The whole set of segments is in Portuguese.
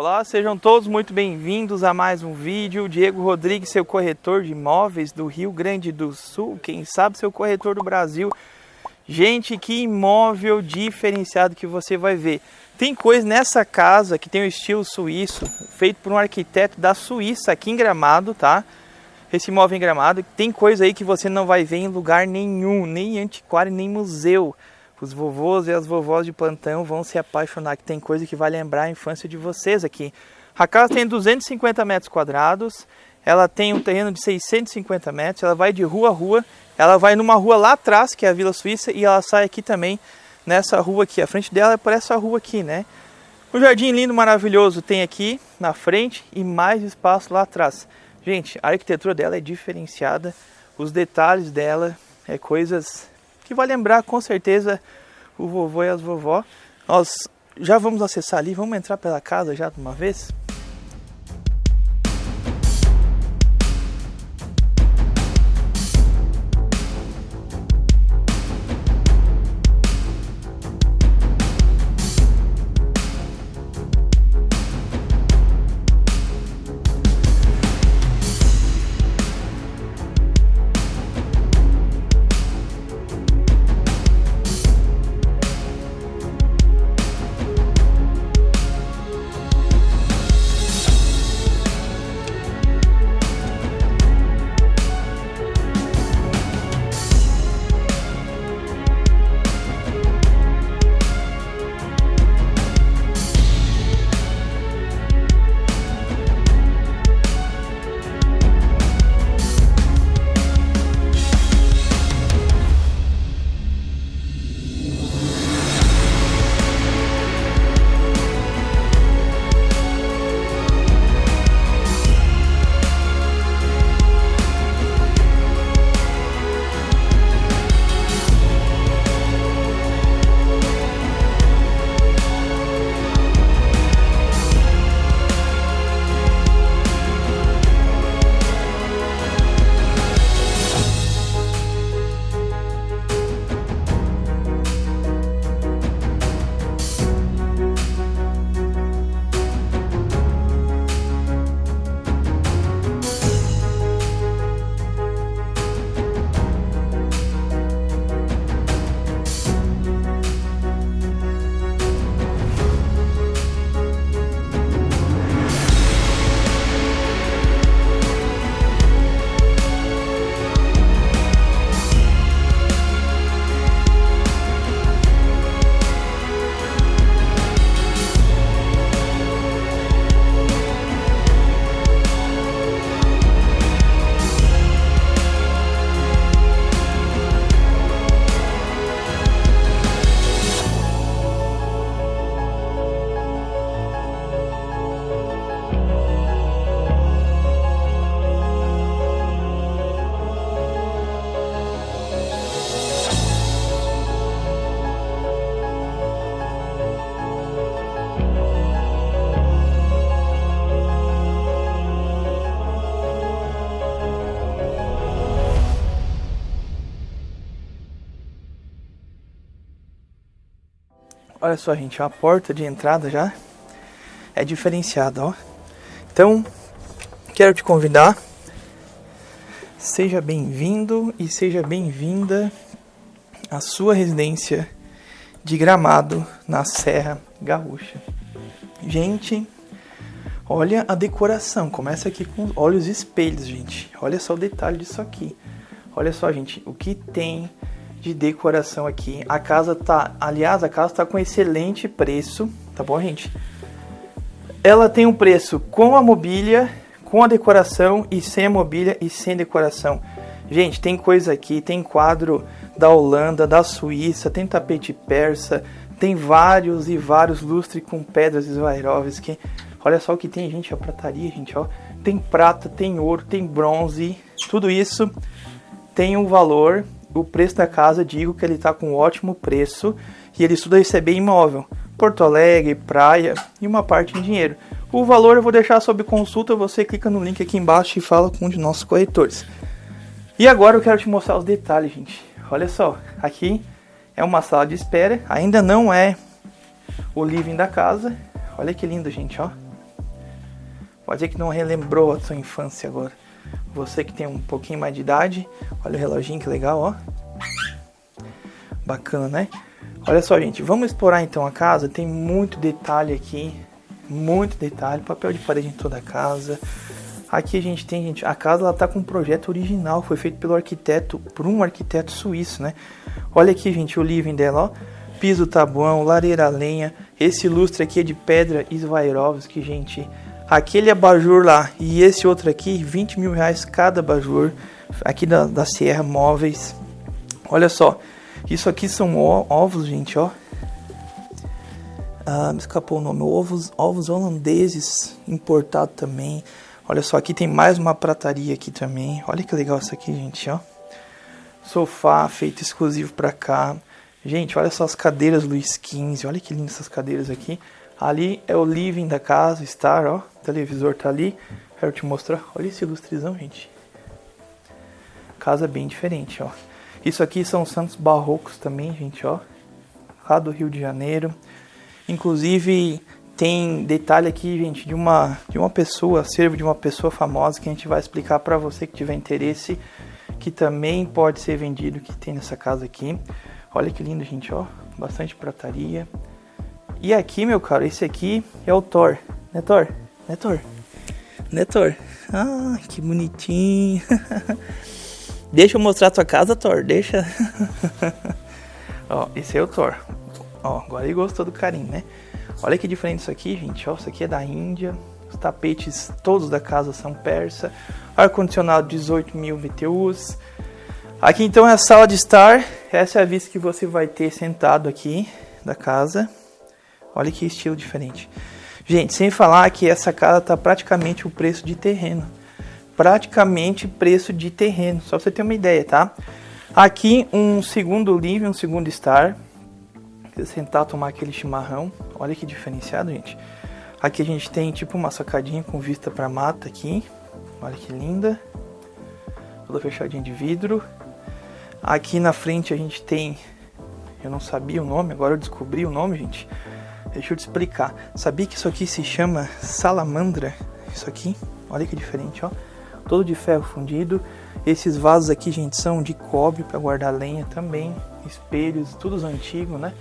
Olá, sejam todos muito bem-vindos a mais um vídeo. Diego Rodrigues, seu corretor de imóveis do Rio Grande do Sul, quem sabe seu corretor do Brasil. Gente, que imóvel diferenciado que você vai ver. Tem coisa nessa casa que tem o estilo suíço, feito por um arquiteto da Suíça aqui em Gramado, tá? Esse imóvel em Gramado, tem coisa aí que você não vai ver em lugar nenhum, nem antiquário, nem museu. Os vovôs e as vovós de plantão vão se apaixonar, que tem coisa que vai lembrar a infância de vocês aqui. A casa tem 250 metros quadrados, ela tem um terreno de 650 metros, ela vai de rua a rua, ela vai numa rua lá atrás, que é a Vila Suíça, e ela sai aqui também, nessa rua aqui. A frente dela é por essa rua aqui, né? Um jardim lindo, maravilhoso tem aqui na frente e mais espaço lá atrás. Gente, a arquitetura dela é diferenciada, os detalhes dela é coisas que vai lembrar com certeza o vovô e as vovó. Nós já vamos acessar ali, vamos entrar pela casa já de uma vez? Olha só, gente, a porta de entrada já é diferenciada, ó. Então, quero te convidar. Seja bem-vindo e seja bem-vinda à sua residência de Gramado, na Serra Gaúcha. Gente, olha a decoração. Começa aqui com olhos espelhos, gente. Olha só o detalhe disso aqui. Olha só, gente, o que tem de decoração aqui. A casa tá, aliás, a casa tá com excelente preço, tá bom, gente? Ela tem um preço com a mobília, com a decoração e sem a mobília e sem decoração. Gente, tem coisa aqui, tem quadro da Holanda, da Suíça, tem tapete persa, tem vários e vários lustres com pedras Swarovski. Olha só o que tem, gente, a prataria, gente, ó. Tem prata, tem ouro, tem bronze, tudo isso tem um valor o preço da casa, digo que ele está com um ótimo preço e ele estuda receber imóvel. Porto Alegre, praia e uma parte em dinheiro. O valor eu vou deixar sob consulta, você clica no link aqui embaixo e fala com um de nossos corretores. E agora eu quero te mostrar os detalhes, gente. Olha só, aqui é uma sala de espera, ainda não é o living da casa. Olha que lindo, gente, ó. Pode ser que não relembrou a sua infância agora. Você que tem um pouquinho mais de idade, olha o reloginho que legal, ó. Bacana, né? Olha só, gente, vamos explorar então a casa. Tem muito detalhe aqui, muito detalhe, papel de parede em toda a casa. Aqui a gente tem, gente, a casa ela tá com um projeto original, foi feito pelo arquiteto, por um arquiteto suíço, né? Olha aqui, gente, o living dela, ó. Piso tabuão, lareira lenha. Esse lustre aqui é de pedra Swarovski, gente. Aquele abajur lá e esse outro aqui, 20 mil reais cada abajur. Aqui da, da Sierra Móveis. Olha só, isso aqui são ovos, gente, ó. Ah, me escapou o nome. Ovos, ovos holandeses importado também. Olha só, aqui tem mais uma prataria aqui também. Olha que legal isso aqui, gente, ó. Sofá feito exclusivo para cá. Gente, olha só as cadeiras Luiz XV. Olha que lindas essas cadeiras aqui. Ali é o living da casa, Star, ó. O televisor tá ali. Quero te mostrar. Olha esse ilustrezão, gente. Casa bem diferente, ó. Isso aqui são santos barrocos também, gente, ó. Lá do Rio de Janeiro. Inclusive, tem detalhe aqui, gente, de uma de uma pessoa, acervo de uma pessoa famosa que a gente vai explicar para você que tiver interesse, que também pode ser vendido, que tem nessa casa aqui. Olha que lindo, gente, ó, bastante prataria. E aqui, meu caro, esse aqui é o Thor, né, Thor? Né, Thor? Né, Thor? Ah, que bonitinho. deixa eu mostrar a tua casa, Thor, deixa. ó, esse é o Thor. Ó, agora ele gostou do carinho, né? Olha que diferente isso aqui, gente. Ó, isso aqui é da Índia. Os tapetes todos da casa são persa. Ar-condicionado 18 mil BTUs. Aqui então é a sala de estar. Essa é a vista que você vai ter sentado aqui da casa. Olha que estilo diferente. Gente, sem falar que essa casa tá praticamente o preço de terreno. Praticamente preço de terreno. Só pra você ter uma ideia, tá? Aqui um segundo living, um segundo estar sentar tomar aquele chimarrão. Olha que diferenciado, gente. Aqui a gente tem tipo uma sacadinha com vista para mata aqui. Olha que linda. Toda fechadinha de vidro. Aqui na frente a gente tem eu não sabia o nome, agora eu descobri o nome, gente. Deixa eu te explicar. Sabia que isso aqui se chama salamandra? Isso aqui, olha que diferente, ó. Todo de ferro fundido. Esses vasos aqui, gente, são de cobre para guardar lenha também. Espelhos, todos antigos, né?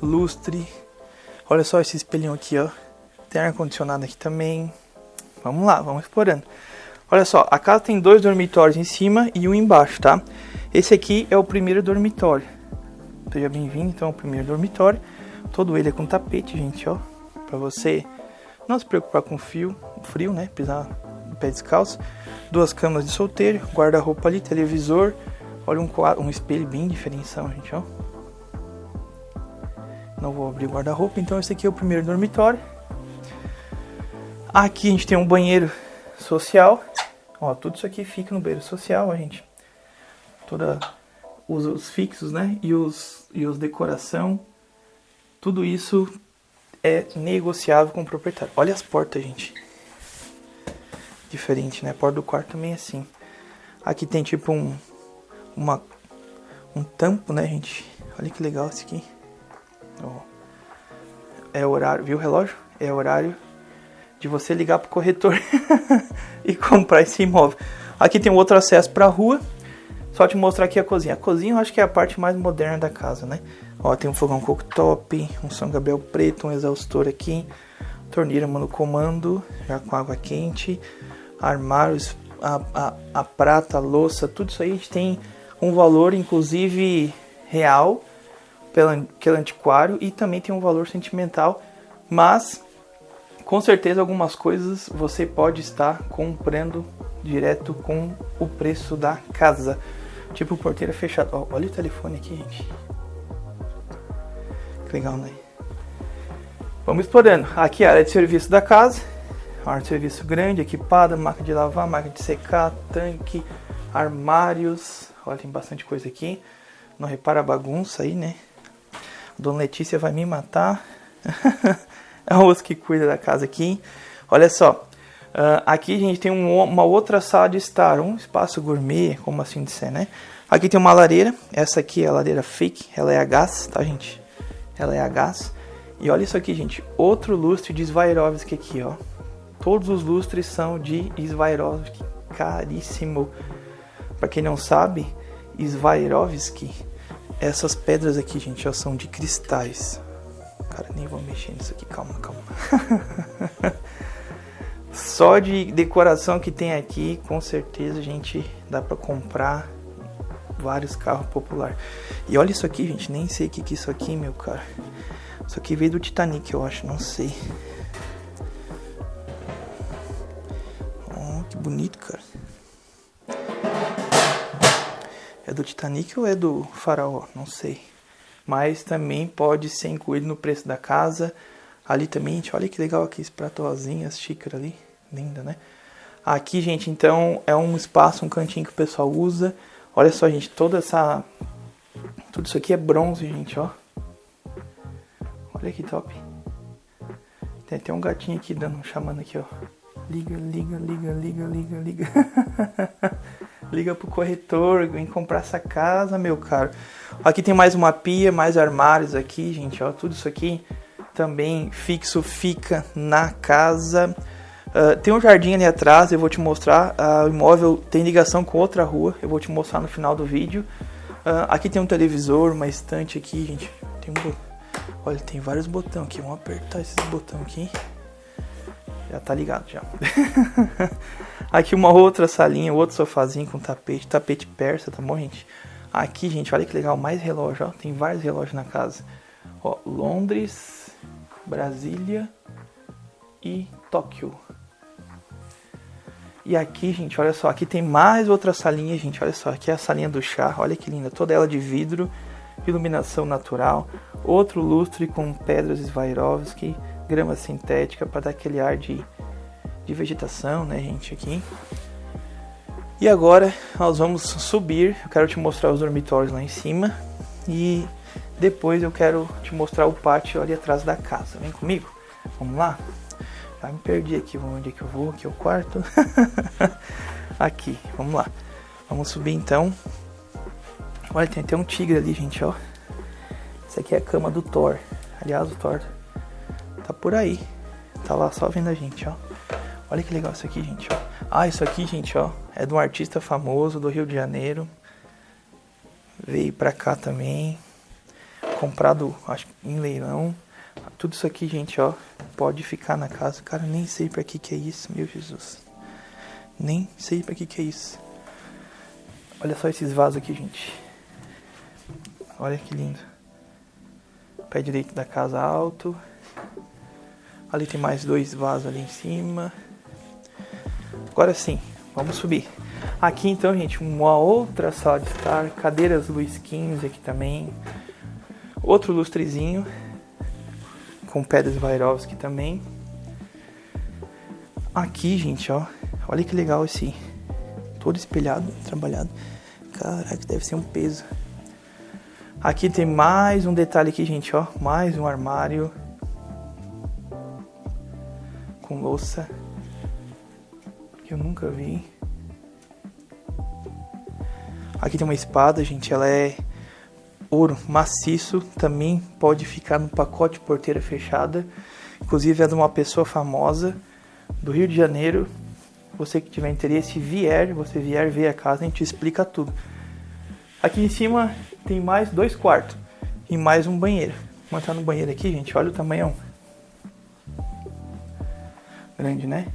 lustre. Olha só esse espelhinho aqui, ó. Tem ar-condicionado aqui também. Vamos lá, vamos explorando. Olha só, a casa tem dois dormitórios em cima e um embaixo, tá? Esse aqui é o primeiro dormitório. Seja bem-vindo, então, ao primeiro dormitório. Todo ele é com tapete, gente, ó. Pra você não se preocupar com fio, frio, né? Pisar no pé descalço. Duas camas de solteiro, guarda-roupa ali, televisor. Olha um, quadro, um espelho bem diferenciado, gente, ó. Não vou abrir o guarda-roupa, então esse aqui é o primeiro dormitório. Aqui a gente tem um banheiro social. Ó, tudo isso aqui fica no banheiro social, a gente. Toda os, os, fixos, né? E os e os decoração. Tudo isso é negociável com o proprietário. Olha as portas, gente. Diferente, né? A porta do quarto também é assim. Aqui tem tipo um uma um tampo, né, gente? Olha que legal esse aqui. É horário, viu o relógio? É horário de você ligar pro corretor e comprar esse imóvel. Aqui tem um outro acesso para a rua. Só te mostrar aqui a cozinha. A cozinha eu acho que é a parte mais moderna da casa, né? Ó, tem um fogão cooktop, um São Gabriel preto, um exaustor aqui, torneira no comando, já com água quente, armários, a, a, a prata, a louça, tudo isso aí a gente tem um valor, inclusive real, pelo antiquário e também tem um valor sentimental, mas com certeza algumas coisas você pode estar comprando direto com o preço da casa. Tipo porteira fechada. Ó, olha o telefone aqui, gente. Legal, né? Vamos explorando. Aqui a área de serviço da casa. Área de serviço grande, equipada, máquina de lavar, máquina de secar, tanque, armários. Olha, tem bastante coisa aqui. Não repara a bagunça aí, né? Dona Letícia vai me matar. é o moço que cuida da casa aqui. Olha só. Uh, aqui a gente tem um, uma outra sala de estar, um espaço gourmet, como assim dizer, né? Aqui tem uma lareira. Essa aqui é a lareira fake. Ela é a gás, tá, gente? Ela é a gás. E olha isso aqui, gente. Outro lustre de Swarovski aqui, ó. Todos os lustres são de Swarovski, caríssimo. Para quem não sabe, Swarovski, essas pedras aqui, gente, ó, são de cristais. Cara, nem vou mexer nisso aqui, calma, calma. Só de decoração que tem aqui, com certeza, gente, dá para comprar vários carros popular. E olha isso aqui, gente, nem sei o que, que é isso aqui, meu cara. Isso aqui veio do Titanic, eu acho, não sei. Oh, que bonito, cara. É do Titanic ou é do Faraó? Não sei. Mas também pode ser incluído no preço da casa. Ali também, gente, olha que legal aqui esse prato rosinha, as xícaras ali. Linda, né? Aqui, gente, então é um espaço, um cantinho que o pessoal usa. Olha só, gente, toda essa... Tudo isso aqui é bronze, gente, ó. Olha que top. Tem até um gatinho aqui dando, chamando aqui, ó. Liga, liga, liga, liga, liga, liga. liga pro corretor, vem comprar essa casa, meu caro. Aqui tem mais uma pia, mais armários aqui, gente, ó. Tudo isso aqui também fixo fica na casa. Uh, tem um jardim ali atrás, eu vou te mostrar. Uh, o imóvel tem ligação com outra rua, eu vou te mostrar no final do vídeo. Uh, aqui tem um televisor, uma estante aqui, gente. Tem um Olha, tem vários botões aqui. Vamos apertar esses botões aqui. Já tá ligado já. aqui uma outra salinha, outro sofazinho com tapete, tapete persa, tá bom, gente? Aqui, gente, olha que legal, mais relógio, ó. Tem vários relógios na casa. Ó, Londres, Brasília e Tóquio. E aqui, gente, olha só, aqui tem mais outra salinha, gente, olha só, aqui é a salinha do chá, olha que linda, toda ela de vidro, iluminação natural, outro lustre com pedras Swarovski, grama sintética para dar aquele ar de, de vegetação, né, gente, aqui. E agora nós vamos subir, eu quero te mostrar os dormitórios lá em cima e depois eu quero te mostrar o pátio ali atrás da casa, vem comigo? Vamos lá? Já me perdi aqui, onde é que eu vou? Aqui é o quarto. aqui, vamos lá. Vamos subir então. Olha, tem até um tigre ali, gente, ó. Isso aqui é a cama do Thor. Aliás, o Thor tá por aí. Tá lá só vendo a gente, ó. Olha que legal isso aqui, gente, ó. Ah, isso aqui, gente, ó, é de um artista famoso do Rio de Janeiro. Veio pra cá também. Comprado, acho em leilão. Tudo isso aqui, gente, ó, pode ficar na casa. Cara, nem sei para que que é isso, meu Jesus. Nem sei para que que é isso. Olha só esses vasos aqui, gente. Olha que lindo. Pé direito da casa alto. Ali tem mais dois vasos ali em cima. Agora sim, vamos subir. Aqui então, gente, uma outra sala de estar. Cadeiras Luiz XV aqui também. Outro lustrezinho com pedras Swarovski também. Aqui, gente, ó. Olha que legal esse. Todo espelhado, trabalhado. Caraca, deve ser um peso. Aqui tem mais um detalhe aqui, gente, ó. Mais um armário. Com louça. Que eu nunca vi. Aqui tem uma espada, gente. Ela é ouro maciço também pode ficar no pacote porteira fechada. Inclusive é de uma pessoa famosa do Rio de Janeiro. Você que tiver interesse, vier, você vier ver a casa, a gente explica tudo. Aqui em cima tem mais dois quartos e mais um banheiro. Vamos entrar no banheiro aqui, gente. Olha o tamanhão. Grande, né?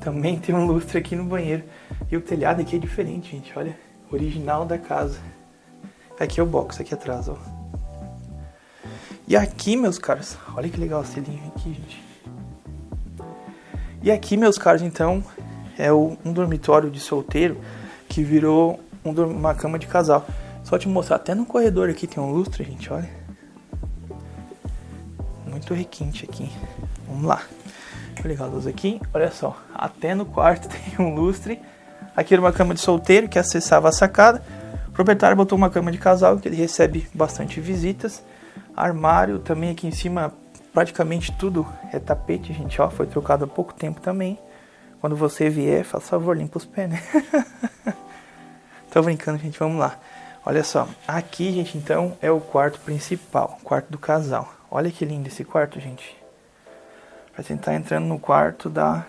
Também tem um lustre aqui no banheiro. E o telhado aqui é diferente, gente. Olha original da casa. Aqui é o box, aqui atrás, ó. E aqui, meus caros, olha que legal esse linho aqui, gente. E aqui, meus caros, então, é um dormitório de solteiro que virou um, uma cama de casal. Só te mostrar, até no corredor aqui tem um lustre, gente, olha. Muito requinte aqui. Vamos lá. Eu ligar a luz aqui. Olha só, até no quarto tem um lustre. Aqui era uma cama de solteiro que acessava a sacada. O proprietário botou uma cama de casal que ele recebe bastante visitas. Armário também aqui em cima, praticamente tudo é tapete, gente, ó, foi trocado há pouco tempo também. Quando você vier, faça favor, limpa os pés, né? Tô brincando, gente, vamos lá. Olha só, aqui, gente, então, é o quarto principal, quarto do casal. Olha que lindo esse quarto, gente. Pra tentar entrando no quarto da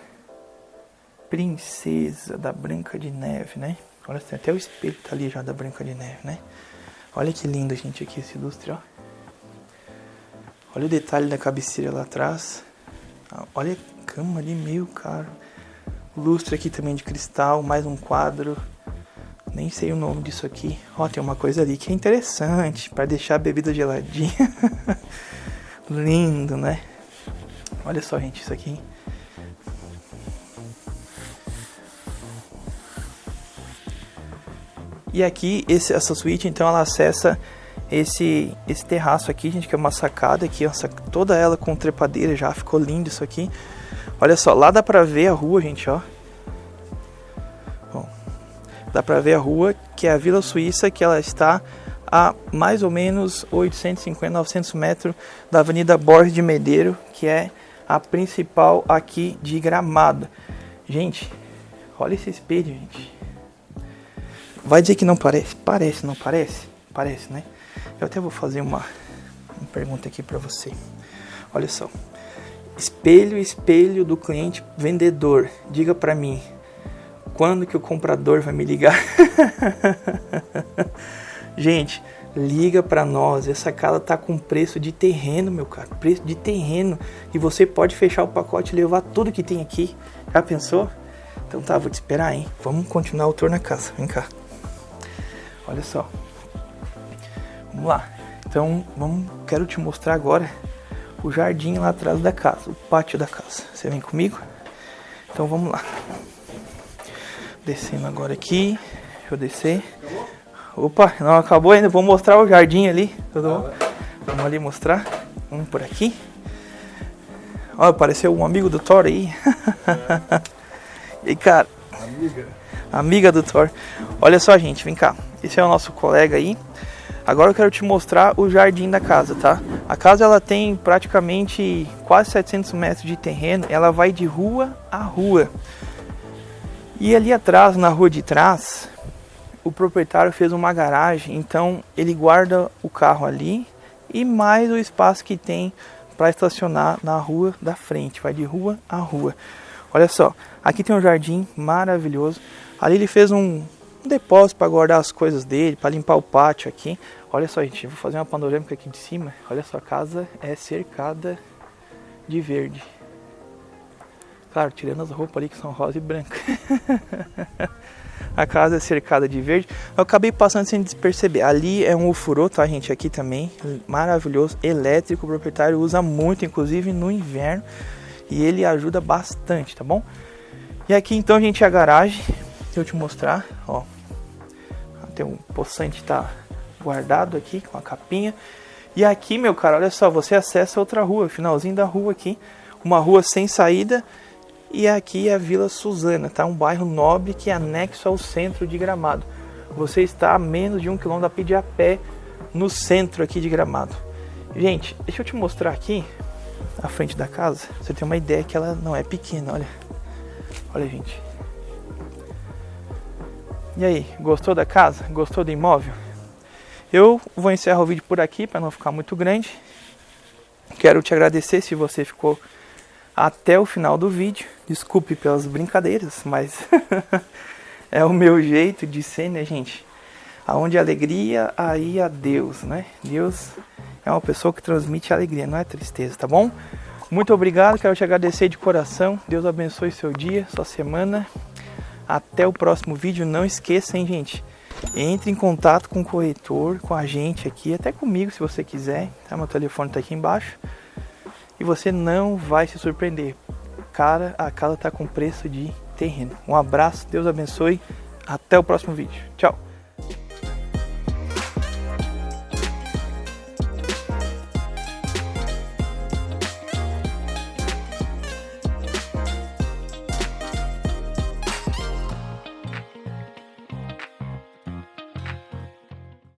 princesa da Branca de Neve, né? Olha, tem até o espelho tá ali já da Branca de Neve, né? Olha que lindo, gente, aqui esse lustre, ó. Olha o detalhe da cabeceira lá atrás. Ah, olha a cama ali, meio caro. Lustre aqui também de cristal, mais um quadro. Nem sei o nome disso aqui. Ó, tem uma coisa ali que é interessante para deixar a bebida geladinha. Lindo, né? Olha só, gente, isso aqui. E aqui, esse, essa suíte, então, ela acessa esse esse terraço aqui, gente, que é uma sacada aqui, toda ela com trepadeira já, ficou lindo isso aqui. Olha só, lá dá pra ver a rua, gente, ó. Bom, dá pra ver a rua, que é a Vila Suíça, que ela está a mais ou menos 850, 900 metros da Avenida Borges de Medeiro, que é a principal aqui de Gramado. Gente, olha esse espelho, gente. Vai dizer que não parece? Parece, não parece? Parece, né? Eu até vou fazer uma, uma pergunta aqui para você. Olha só. Espelho, espelho do cliente vendedor. Diga para mim, quando que o comprador vai me ligar? Gente, liga para nós. Essa casa tá com preço de terreno, meu cara. Preço de terreno. E você pode fechar o pacote e levar tudo que tem aqui. Já pensou? Então tá, vou te esperar, hein? Vamos continuar o tour na casa. Vem cá. Olha só. Vamos lá. Então, vamos, quero te mostrar agora o jardim lá atrás da casa, o pátio da casa. Você vem comigo? Então vamos lá. Descendo agora aqui. Deixa eu descer. Opa, não acabou ainda. Vou mostrar o jardim ali. Tudo bom? Vamos ali mostrar. Vamos por aqui. Olha, apareceu um amigo do Thor aí. e aí, cara? Amiga. Amiga do Thor. Olha só, gente, vem cá. Esse é o nosso colega aí. Agora eu quero te mostrar o jardim da casa, tá? A casa ela tem praticamente quase 700 metros de terreno. Ela vai de rua a rua. E ali atrás, na rua de trás, o proprietário fez uma garagem. Então ele guarda o carro ali e mais o espaço que tem para estacionar na rua da frente. Vai de rua a rua. Olha só, aqui tem um jardim maravilhoso. Ali ele fez um, depósito para guardar as coisas dele, para limpar o pátio aqui. Olha só, gente, vou fazer uma panorâmica aqui de cima. Olha só, a casa é cercada de verde. Claro, tirando as roupas ali que são rosa e branca. a casa é cercada de verde. Eu acabei passando sem perceber. Ali é um ofurô, tá, gente? Aqui também, maravilhoso, elétrico. O proprietário usa muito, inclusive no inverno. E ele ajuda bastante, tá bom? E aqui então, gente, é a garagem eu te mostrar, ó. Tem um poçante tá guardado aqui com a capinha. E aqui, meu cara, olha só, você acessa outra rua, finalzinho da rua aqui, uma rua sem saída. E aqui é a Vila Suzana, tá? Um bairro nobre que é anexo ao centro de Gramado. Você está a menos de um quilômetro a pedir a pé no centro aqui de Gramado. Gente, deixa eu te mostrar aqui a frente da casa. Você tem uma ideia que ela não é pequena, olha. Olha, gente. E aí, gostou da casa? Gostou do imóvel? Eu vou encerrar o vídeo por aqui para não ficar muito grande. Quero te agradecer se você ficou até o final do vídeo. Desculpe pelas brincadeiras, mas é o meu jeito de ser, né, gente? Aonde alegria, aí a Deus, né? Deus é uma pessoa que transmite alegria, não é tristeza, tá bom? Muito obrigado, quero te agradecer de coração. Deus abençoe seu dia, sua semana. Até o próximo vídeo. Não esqueça, hein, gente? Entre em contato com o corretor, com a gente aqui, até comigo se você quiser. Tá? Meu telefone tá aqui embaixo. E você não vai se surpreender. Cara, a casa tá com preço de terreno. Um abraço, Deus abençoe. Até o próximo vídeo. Tchau.